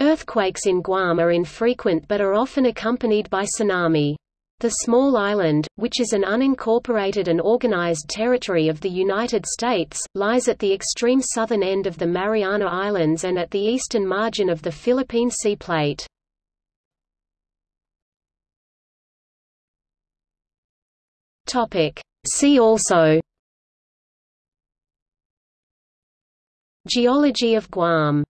Earthquakes in Guam are infrequent but are often accompanied by tsunami. The small island, which is an unincorporated and organized territory of the United States, lies at the extreme southern end of the Mariana Islands and at the eastern margin of the Philippine Sea Plate. See also Geology of Guam